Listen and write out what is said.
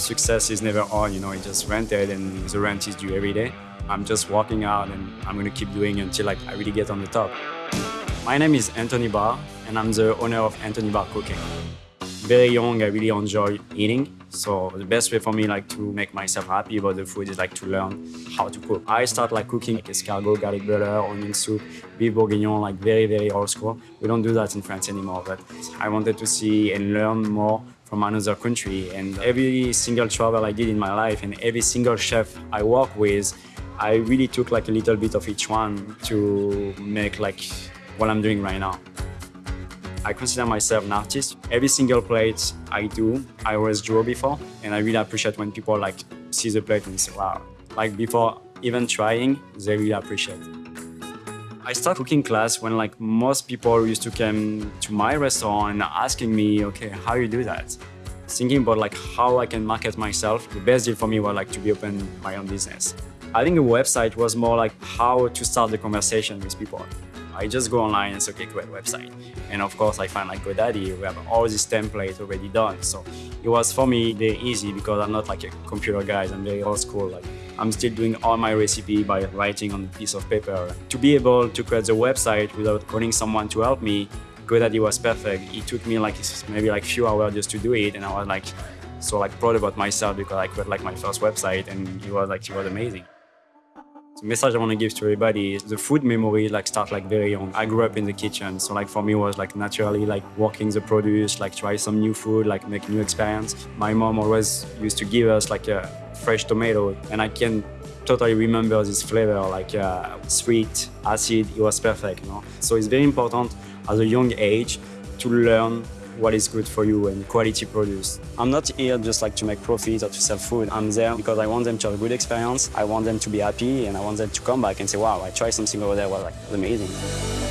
success is never on, you know, it just rented and the rent is due every day. I'm just walking out and I'm gonna keep doing until like I really get on the top. My name is Anthony Barr and I'm the owner of Anthony Barr Cooking. Very young, I really enjoy eating. So the best way for me like to make myself happy about the food is like to learn how to cook. I start like cooking like escargot, garlic butter, onion soup, beef bourguignon, like very, very old school. We don't do that in France anymore, but I wanted to see and learn more from another country. And every single travel I did in my life and every single chef I work with, I really took like a little bit of each one to make like what I'm doing right now. I consider myself an artist. Every single plate I do, I always draw before, and I really appreciate when people like see the plate and say, wow. Like before even trying, they really appreciate. I started cooking class when like most people used to come to my restaurant and asking me, okay, how you do that? Thinking about like how I can market myself. The best deal for me was like to be open my own business. I think the website was more like how to start the conversation with people. I just go online and say, okay, create website. And of course, I find like GoDaddy, we have all these templates already done. So it was for me very easy because I'm not like a computer guy, I'm very old school. Like I'm still doing all my recipe by writing on a piece of paper. To be able to create the website without calling someone to help me, GoDaddy was perfect. It took me like maybe like few hours just to do it. And I was like, so like proud about myself because I created like my first website and it was like, it was amazing. The message I want to give to everybody is the food memory like start like very young. I grew up in the kitchen, so like for me it was like naturally like working the produce, like try some new food, like make new experience. My mom always used to give us like a fresh tomato, and I can totally remember this flavor, like uh, sweet, acid. It was perfect, you know. So it's very important at a young age to learn what is good for you and quality produce. I'm not here just like to make profit or to sell food. I'm there because I want them to have a good experience. I want them to be happy and I want them to come back and say, wow, I tried something over there, well, like, amazing.